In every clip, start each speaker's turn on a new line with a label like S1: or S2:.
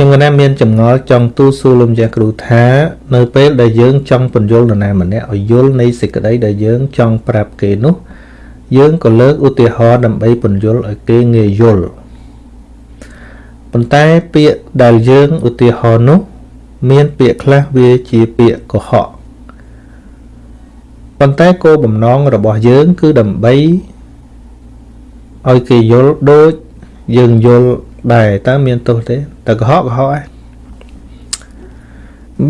S1: ខ្ញុំកណាមានចម្ងល់ចង់ទូសួរលោកម្ចាស់គ្រូថា នៅពេលដែលយើងចង់បញ្យល់នរណាម្នាក់ឲ្យយល់នៃសេចក្តីដែលយើងចង់ប្រាប់គេនោះ យើងក៏លើកឧទាហរណ៍ដើម្បីបញ្យល់ឲ្យគេងាយយល់ប៉ុន្តែពាក្យដែលយើងឧទាហរណ៍នោះមានពាក្យខ្លះវាជាពាក្យកុហកប៉ុន្តែគោលបំណងរបស់យើងគឺដើម្បីឲ្យគេយល់ដូចយើងយល់ ដែរតើមានទោសទេតែកុហកកុហកឯង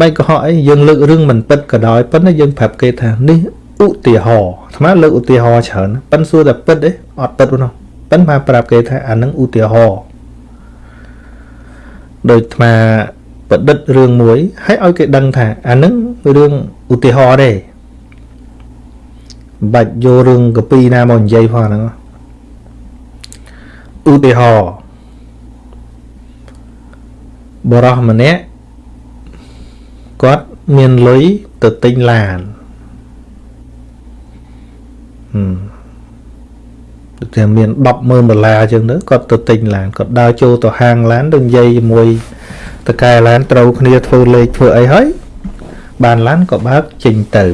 S1: បាយកុហកអីយើងលើករឿងមិនពិតក៏ដោយប៉ុន្តែយើងប្រាប់គេថានេះឧទាហរណ៍អាត្មាលើកឧទាហរណ៍ច្រើនប៉ិនសួរតែពិតទេអត់ពិតនោះប៉ិនមកប្រាប់គេថាអានឹងឧទាហរណ៍ដោយអាត្មាប្រឌិតរឿងមួយហើយឲ្យគេដឹងថាអានឹងរឿងឧទាហរណ៍ទេបាច់យករឿងកពីណាមកនិយាយផងហ្នឹងឧទាហរណ៍ បរោះម្នាក់គាត់មានលុយទៅទិញឡានហឹមតែមាន100000ដុល្លារអញ្ចឹងទៅគាត់ទៅទិញឡានគាត់ដើរចូលទៅហាងឡានទៅនិយាយជាមួយតកែឡានត្រូវគ្នាធ្វើលេខធ្វើអីហើយបានឡានក៏បើកចេញទៅ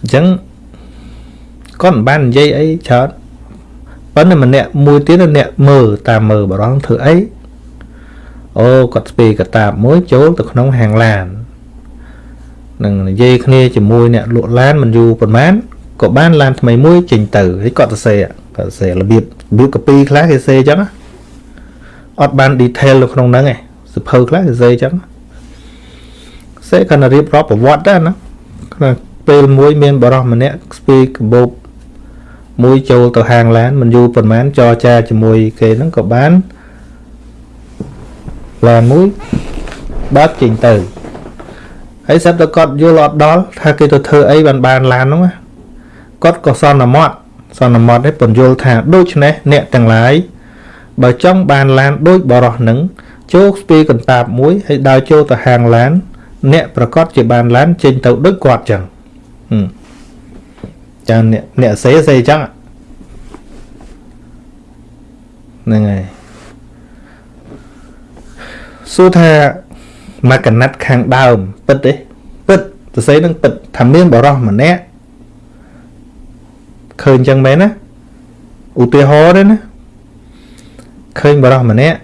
S1: អញ្ចឹងគាត់មិនបាននិយាយអីច្រើនប៉ុន្តែម្នាក់មួយទៀតអ្នកមើលតាមមើលបរងធ្វើអី អូគាត់ស្ពីកតាបមួយចូលទៅក្នុងហាងឡាននឹងនិយាយគ្នាជាមួយអ្នកលក់ឡានមិនយូរប៉ុន្មានក៏បានឡានថ្មីមួយចេញទៅហើយគាត់សរសេរគាត់សរសេររបៀបរបៀបកាពីខ្លះគេសរសេរអញ្ចឹងអត់បាន detail នៅក្នុងហ្នឹងឯងសភៅខ្លះគេសរសេរអញ្ចឹងសេគាត់រៀបរាប់ប្រវត្តិដែរណាពេលមួយមានបរិះម្នាក់ស្ពីកបោបមួយចូលទៅហាងឡានមិនយូរប៉ុន្មានចរចាជាមួយគេហ្នឹងក៏បាន ឡានមួយបើកចេញទៅហើយសិតតែគាត់យល់អត់ដល់ថាគេទៅធ្វើអីបានបានឡានហ្នឹងគាត់ក៏សន្មត់សន្មត់នេះពន្យល់ថាដូច្នេះអ្នកទាំងឡាយបើចង់បានឡានដូចបរោះនឹងចូលស្ពីកន្តាបមួយហើយដើរចូលទៅហាងឡាន អ្នកប្រកាសជាបានឡានចេញទៅដូចគាត់ចឹងចាអ្នកអ្នកសេសេចឹងហ្នឹងហើយ សួរថាមកកណាត់ខាងដើមពិតទេពិតសរសេរនឹងពិតថាមានបរោះម្នាក់ឃើញចឹងមែនណាឧទាហរណ៍ទេណាឃើញបរោះម្នាក់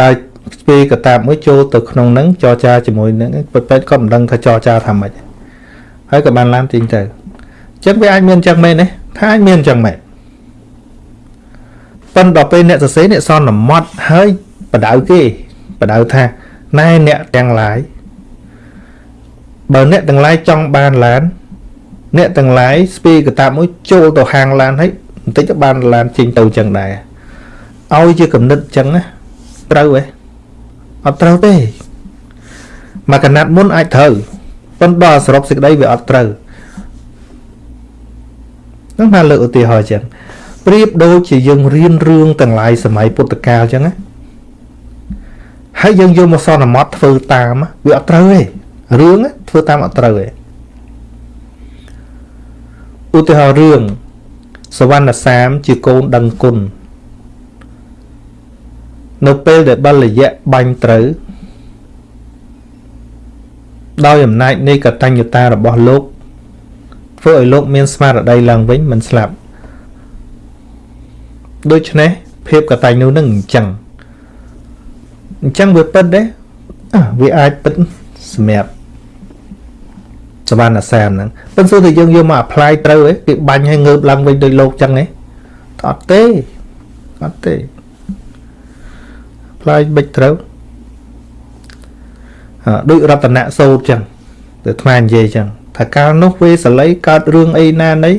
S1: ដើរស្ពីកតាបមួយចូលទៅក្នុងនឹងចរចាជាមួយនឹងពិតៗគាត់មិនដឹងថាចរចាថាម៉េចហើយក៏បានឡានទីងទៅអញ្ចឹងវាអាចមានអញ្ចឹងមែនទេថាអាចមានអញ្ចឹងមែនប៉ុន្តែដល់ពេលអ្នកសរសេរអ្នកសន្មត់ហើយ បដៅគេបដៅថាណែអ្នកទាំងឡាយបើអ្នកទាំងឡាយចង់បានឡាន អ្នកទាំងឡាយស្ពីកតាមួយចូលទៅហាងឡានហើយបន្តិចទៅបានឡានចេញទៅអញ្ចឹងដែរឲ្យជាកំណត់អញ្ចឹងណាត្រូវហ៎អត់ត្រូវទេមកកណាត់មុនអាចត្រូវប៉ុន្តែដល់សរុបសេចក្តីវាអត់ត្រូវនឹងមកលើកឧទាហរណ៍អញ្ចឹងប្រៀបដូចជាយើងរៀនរឿងទាំងឡាយសម័យពុទ្ធកាលអញ្ចឹងណា ហើយយើងយកមកសន្មត់ធ្វើតាមវាអត់ត្រូវទេរឿងធ្វើតាមអត់ត្រូវទេឧទាហរណ៍រឿងសវណ្ណសាមជាកូនដឹងគុណនៅពេលដែលបលយៈបាញ់ត្រូវដោយអំណាចនៃកតញ្ញតារបស់លោកធ្វើឲ្យលោកមានស្មារតីឡើងវិញមិនស្លាប់ដូច្នេះភាពកតញ្ញូនឹងអញ្ចឹង អញ្ចឹងវាពិតទេវាអាចពិតសម្រាប់សវណ្ណសាមហ្នឹងប៉ុន្តែតែយើងយកមក apply ត្រូវឯងគេបាញ់ឲ្យងើបឡើងវិញដោយលោកចឹងឯងអត់ទេអត់ទេ apply បិចត្រូវដូចរតនៈសោតចឹងទៅថ្មនិយាយចឹងថាកាលនោះវេសល័យកើតរឿងអីណាណី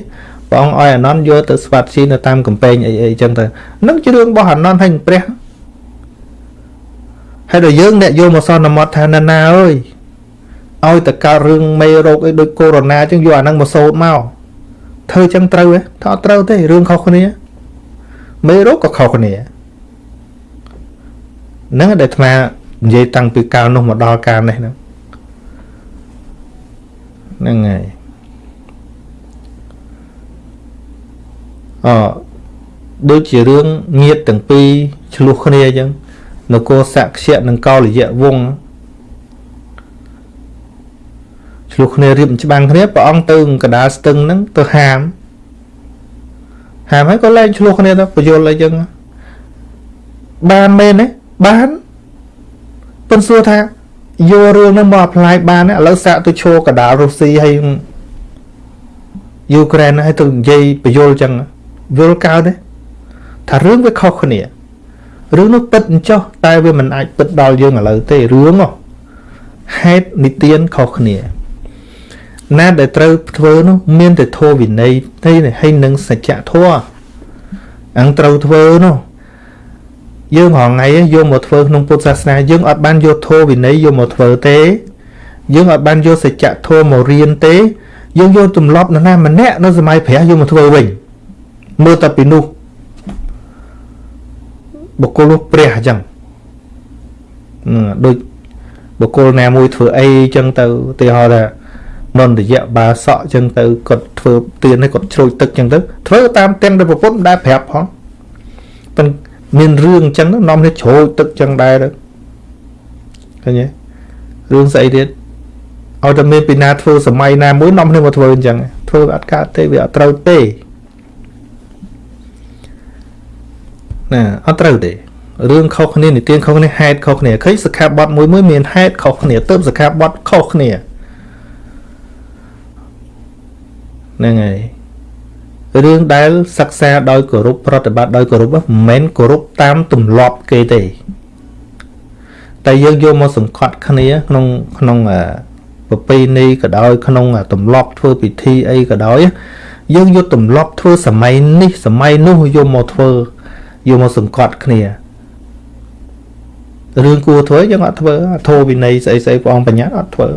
S1: ព្រះអង្គឲ្យអានន្តយកទៅស្វាត់ជីនៅតាមកំពែងអីអីចឹងទៅនឹងជារឿងរបស់អានន្តហើយព្រះ ហើយដល់យើងអ្នកយកមកសន្មត់ថាណាណាអើយឲ្យតែកើតរឿងមេរោគអីដូចកូវីដ -19 ចឹងយកអាហ្នឹងមកសូត្រមកធ្វើចឹងត្រូវទេថាអត់ត្រូវទេរឿងខុសគ្នាមេរោគក៏ខុសគ្នាហ្នឹងដែលអាត្មានិយាយតាំងពីកាលនោះមកដល់កាលនេះហ្នឹងហ្នឹងហើយអដូចជារឿងញាតទាំងពីរឆ្លោះគ្នាអញ្ចឹង នគរសក្យៈនិងកោលយៈវង្សឆ្លោះគ្នារៀបច្បាំងគ្នាព្រះអង្គទៅកដាលស្ទឹងហ្នឹងទៅហាមហាមហើយក៏លែងឆ្លោះគ្នាទៅបយលអីចឹងបានមែនទេបានប៉ុន្តែសួរថាយករឿងហ្នឹងមក apply បានឥឡូវសាកទៅឈរកដាលរុស្ស៊ីហើយយូក្រែនហើយទៅនិយាយបយលចឹងយល់កើតទេថារឿងវាខុសគ្នា រឿងនោះពិតអញ្ចោះតែវាមិនអាចពិតដល់យើងឥឡូវទេរឿងនោះហេតុនិទានខុសគ្នាណាដែលត្រូវធ្វើនោះមានតែធម៌វិន័យទេហើយនឹងសច្ចធម៌អង្គត្រូវធ្វើនោះយើងរងថ្ងៃយកមកធ្វើក្នុងពុទ្ធសាសនាយើងអត់បានយកធម៌វិន័យយកមកធ្វើទេយើងអត់បានយកសច្ចធម៌មករៀនទេ យើងយកទម្លាប់នរណាម្នាក់នៅសម័យព្រះយកមកធ្វើវិញមើលតែពីនោះ បុគ្គលនោះព្រះអញ្ចឹងដូចបុគ្គលណាមួយធ្វើអីអញ្ចឹងទៅទីហោថានន្តយៈបាសក់អញ្ចឹងទៅគាត់ធ្វើទៀនឲ្យគាត់ជ្រោចទឹកអញ្ចឹងទៅធ្វើតាមទាំងដែលប្រពន្ធដែរប្រាប់ផងប៉ុន្តែមានរឿងអញ្ចឹងនាំគ្នាជ្រោចទឹកអញ្ចឹងដែរទៅឃើញទេរឿងស្អីទៀតឲ្យតែមានពីណាធ្វើសម័យណាមួយនាំគ្នាមកធ្វើអញ្ចឹងធ្វើអត់កើតទេវាអត់ត្រូវទេ ណាអត់ត្រូវទេរឿងខុសគ្នានិទានខុសគ្នាហេតុខុសគ្នាឃើញសិក្ខាបទមួយមួយមានហេតុខុសគ្នាទៅសិក្ខាបទខុសគ្នាហ្នឹងហើយរឿងដែលសិក្សាដោយគោរពប្រតិបត្តិដោយគោរពមិនមែនគោរពតាមទម្លាប់គេទេតែយើងយកមកសង្កត់គ្នាក្នុងក្នុងប្រពៃណីក៏ដោយក្នុងទម្លាប់ធ្វើពិធីអីក៏ដោយយើងយកទម្លាប់ធ្វើសម័យនេះសម័យនោះយកមកធ្វើ យកមកសង្កត់គ្នារឿងគួរធ្វើយើងអត់ធ្វើធោវិន័យស្អីស្អីព្រះអង្គបញ្ញត្តិអត់ធ្វើ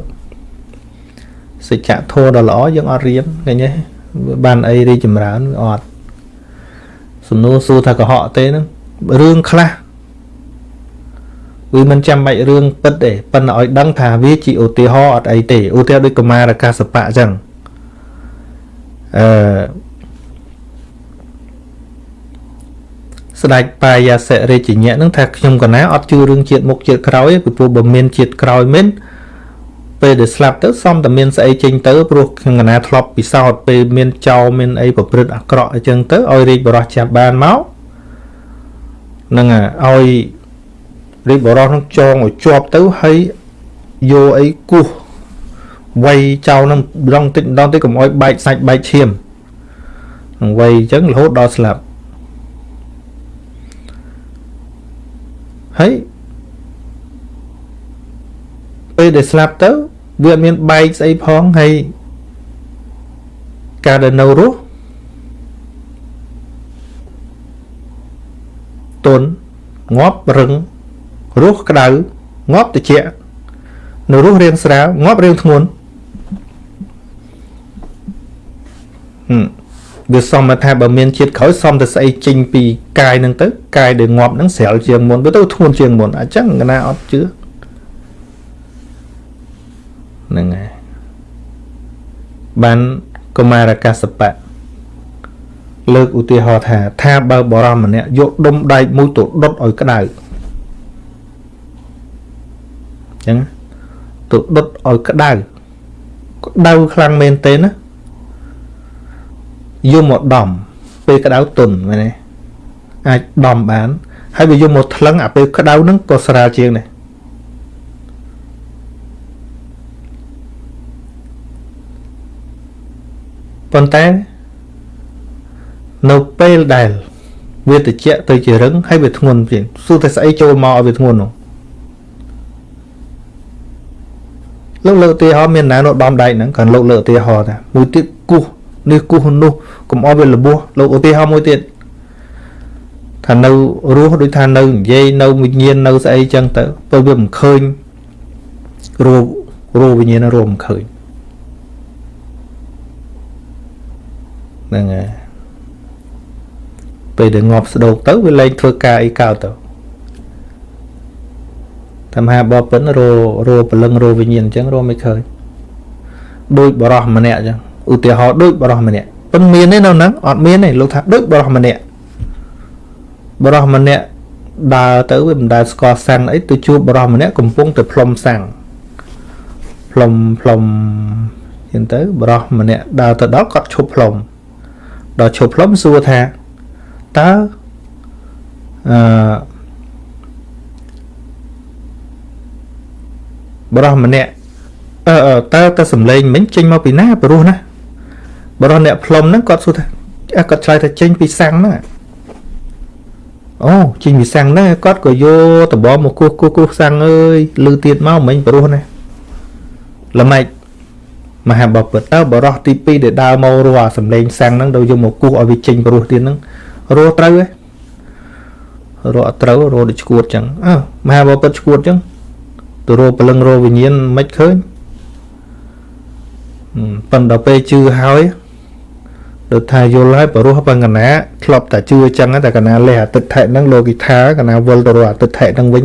S1: សច្ចធម៌ដ៏ល្អយើងអត់រៀនឃើញទេបានអីរីចម្រើនវាអត់សំណួរសួរថាកុហកទេហ្នឹងរឿងខ្លះវាមិនចាំបាច់រឿងពិតទេប៉ុន្តែឲ្យដឹងថាវាជាឧទាហរណ៍អត់អីទេឧទាហរណ៍ដូចកមារកាសបៈអញ្ចឹងអឺ ស្ដេចបាយសិរាជញ្ញៈនឹងថាខ្ញុំកណាអត់ជឿរឿងជាតិមុខជាតិក្រោយពីព្រោះបើមានជាតិក្រោយមែនពេលដែលស្លាប់ទៅសំតែមានស្អីចេញទៅព្រោះខ្ញុំកណាធ្លាប់ពិសោធន៍ពេលមានចោលមានអីប្រព្រឹត្តអាក្រក់អញ្ចឹងទៅឲ្យរាជបរោះចាប់បានមកនឹងឲ្យរាជបរោះនឹងចងឲ្យជាប់ទៅហើយយកអីគោះវាយចោលនឹងដងតិចម្ដងតិចកុំឲ្យបែកសាច់បែកឈាមនឹងវាយអញ្ចឹងរហូតដល់ស្លាប់ ហើយពេលដែលស្លាប់ទៅ វាអត់មានបែកស្អីផងហើយការដែលនៅរស់ទុនងាប់រឹងរស់ក្តៅងាប់ត្រជាក់នៅរស់រៀងស្រាលងាប់រៀងធ្ងន់ហឹម វាសមថាបើមានជាតិក្រោយសមតែស្អីចេញពីកាយហ្នឹងទៅកាយដែលងាប់ហ្នឹងស្រាលជាងមុនវាទៅធ្ងន់ជាងមុនអញ្ចឹងកណាអត់ជឿហ្នឹងហើយបានកុមារកាសបៈលើកឧទាហរណ៍ថា ថាបើបរមម្នាក់យកដុំដែកមួយទៅដុតឲ្យក្តៅអញ្ចឹងទៅដុតឲ្យក្តៅក្តៅខ្លាំងមែនទេណា យកមកដំពេលក្តៅទុនមែនទេអាចដំបាន ហើយវាយកមកថ្លឹងអាពេលក្តៅហ្នឹងក៏ស្រាលជាងដែរប៉ុន្តែនៅពេលដែលវាត្រជាក់ទៅជារឹងហើយវាធ្ងន់ជាងសួរតែស្អីចូលមកឲ្យវាធ្ងន់នោះលោកលើកឧទាហរណ៍មានណានៅដំដែកហ្នឹងគាត់លោកលើកឧទាហរណ៍ថាមួយទៀតគោះ នេះគោះនោះកុំអោយវាលបោះលោកឧទាហរណ៍មួយទៀតថានៅរស់ដូចថានៅនិយាយនៅវិញ្ញាណនៅស្អីចឹងទៅពេលវាមិនឃើញរੂរੂវិញ្ញាណរੂមិនឃើញហ្នឹងហើយពេលដែលងាប់ស្ដោកទៅវាលែងធ្វើការអីកើតទៅតាមហាបបិនររពលឹងរវិញ្ញាណអញ្ចឹងរមិនឃើញដូចបរោះម្នាក់អញ្ចឹង ឧទាហរណ៍ដូចបរោះម្នាក់ប៉ុន្មានទេនៅហ្នឹងអត់មានទេលោកថាដូចបរោះម្នាក់បរោះម្នាក់ដើរទៅវាមិនដែលស្គាល់សាំងអីទៅជួបបរោះម្នាក់កំពុងតែផ្លុំសាំងផ្លុំផ្លុំចឹងទៅបរោះម្នាក់ដើរទៅដល់គាត់ឈប់ផ្លុំដល់ឈប់ផ្លុំសួរថាតើអឺបរោះម្នាក់អឺតើតើសំឡេងមិញចេញមកពីណាព្រោះណា បរោះអ្នកផ្លុំហ្នឹងគាត់សួរថាគាត់ឆ្លើយថាចេញពីសាំងហ្នឹងអូចេញពីសាំងហ្នឹងគាត់ក៏យកដបងមកគោះគោះគោះសាំងអើយលឺទៀតមកមិញព្រោះណាល្មិចមហាបពិតតើបរោះទី2ដែលដើរមករស់អាសំឡេងសាំងហ្នឹងទៅយកមកគោះឲ្យវាចេញព្រោះទៀតហ្នឹងរស់ត្រូវហ៎រស់អត់ត្រូវរស់ដូចឈួតចឹងអើមហាបពិតឈួតចឹងទៅរស់ព្រលឹងរស់វិញ្ញាណមិនឃើញប៉ុន្តែពេលជឿហើយ ដូចថាយល់ហើយបរោះបង្កណាធ្លាប់តែជឿអញ្ចឹងតែកណាលេះអតិថិហ្នឹងលោគិថាកណាវល់ទៅរកអតិថិហ្នឹងវិញ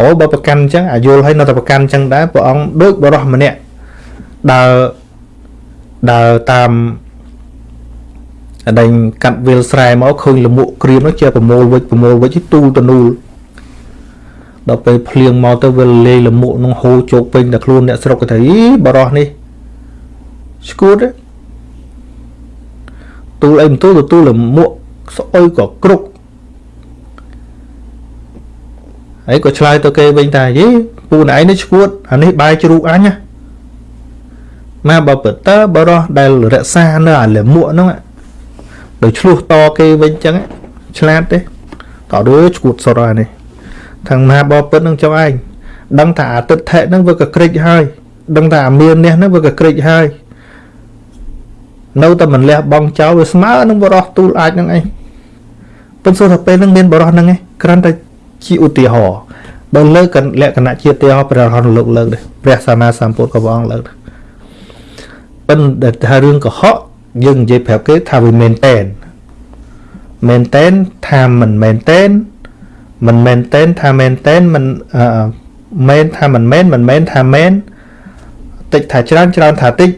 S1: អូបើប្រកាន់អញ្ចឹងអាយល់ហើយនៅតែប្រកាន់អញ្ចឹងដែរព្រះអង្គដូចបរោះម្នាក់ដើរដើរតាមអដែងកាត់វាលស្រែមកឃើញលមុខក្រៀមនោះជាប្រមូលវិចប្រមូលវិចទូលតនូលដល់ពេលភ្លៀងមកទៅវាលេលមុខនឹងហូរជោគពេញតែខ្លួនអ្នកស្រុកគេថាអីបរោះនេះស្គួតទូ លអីមិនទូលទូលលមុខស្អុយក៏គ្រុកហើយក៏ឆ្លើយទៅគេវិញថាយីពូនឯងនេះឈួតអានេះបាយជ្រូកអញណាមកបើពិតតើបរោះដែលរក្សានៅអាលមុខហ្នឹងដោយឆ្លោះតគេវិញចឹងឆ្លាតទេតើដូចឈួតសុទ្ធហើយនេះខាងមហាបពិតនឹងចុះឯងដឹងថាអាទិដ្ឋិហ្នឹងវាក៏ក្រិចហើយដឹងថាអាមាននេះហ្នឹងវាក៏ក្រិចហើយ នៅតែមិនលះបង់ចោលវាស្មើនឹងបរោះទូលអាចនឹងឯងប៉ុន្តែថាពេលហ្នឹងមានបរោះហ្នឹងឯងគ្រាន់តែជាឧទាហរណ៍បើលើកលក្ខណៈជាឧទាហរណ៍ព្រះរហន្តលោកលើកដែរព្រះសម្មាសម្ពុទ្ធក៏ព្រះអង្គលើកដែរប៉ុន្តែថារឿងកុហកយើងនិយាយប្រាប់គេថាវាមែនតែនមែនតែនថាមិនមែនតែនមិនមែនតែនថាមែនតែនមិនមែនថាមិនមែនមិនមែនថាមែនតិចថាច្រើនច្រើនថាតិច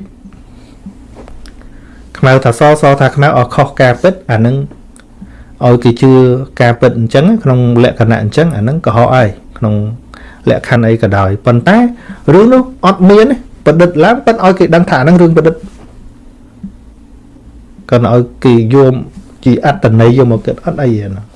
S1: ខ្មៅថាសសថាខ្មៅអស់ខុសការពិតអានឹងឲ្យគេជឿការពិតអញ្ចឹងក្នុងលក្ខណៈអញ្ចឹងអានឹងកុហកហើយក្នុងលក្ខខណ្ឌអីក៏ដោយប៉ុន្តែរឿងនោះអត់មានប្រឌិតឡើងប៉ុន្តែឲ្យគេដឹងថាអានឹងរឿងប្រឌិតក៏ឲ្យគេយកជាអត្តន័យយកមកគិតអត់អីទេណា